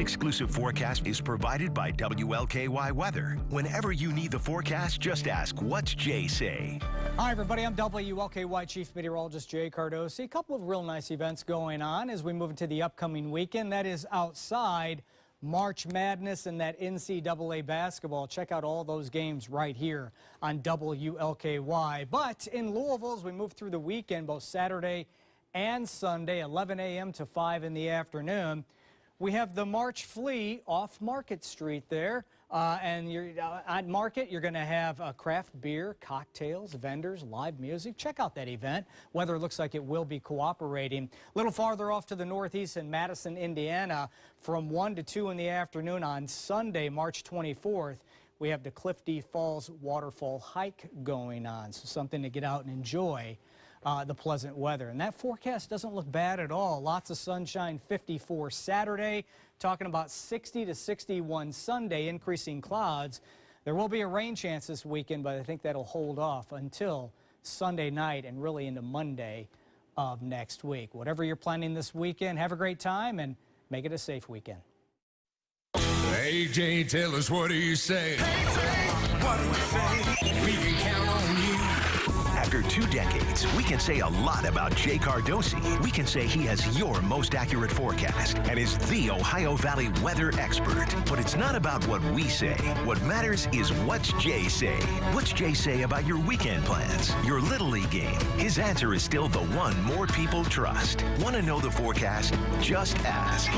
exclusive forecast is provided by WLKY Weather. Whenever you need the forecast, just ask, what's Jay say? Hi, everybody. I'm WLKY Chief Meteorologist Jay Cardosi. A couple of real nice events going on as we move into the upcoming weekend. That is outside March Madness and that NCAA basketball. Check out all those games right here on WLKY. But in Louisville, as we move through the weekend, both Saturday and Sunday, 11 a.m. to 5 in the afternoon, we have the March Flea off Market Street there. Uh, and you're, uh, at Market, you're going to have uh, craft beer, cocktails, vendors, live music. Check out that event. Weather looks like it will be cooperating. A little farther off to the northeast in Madison, Indiana, from 1 to 2 in the afternoon on Sunday, March 24th, we have the Clifty Falls Waterfall Hike going on. So something to get out and enjoy uh, the pleasant weather. And that forecast doesn't look bad at all. Lots of sunshine, 54 Saturday, talking about 60 to 61 Sunday, increasing clouds. There will be a rain chance this weekend, but I think that'll hold off until Sunday night and really into Monday of next week. Whatever you're planning this weekend, have a great time and make it a safe weekend. AJ, tell us what do you say? what do we say? We can two decades, we can say a lot about Jay Cardosi. We can say he has your most accurate forecast and is the Ohio Valley weather expert. But it's not about what we say. What matters is what's Jay say. What's Jay say about your weekend plans, your Little League game? His answer is still the one more people trust. Want to know the forecast? Just ask.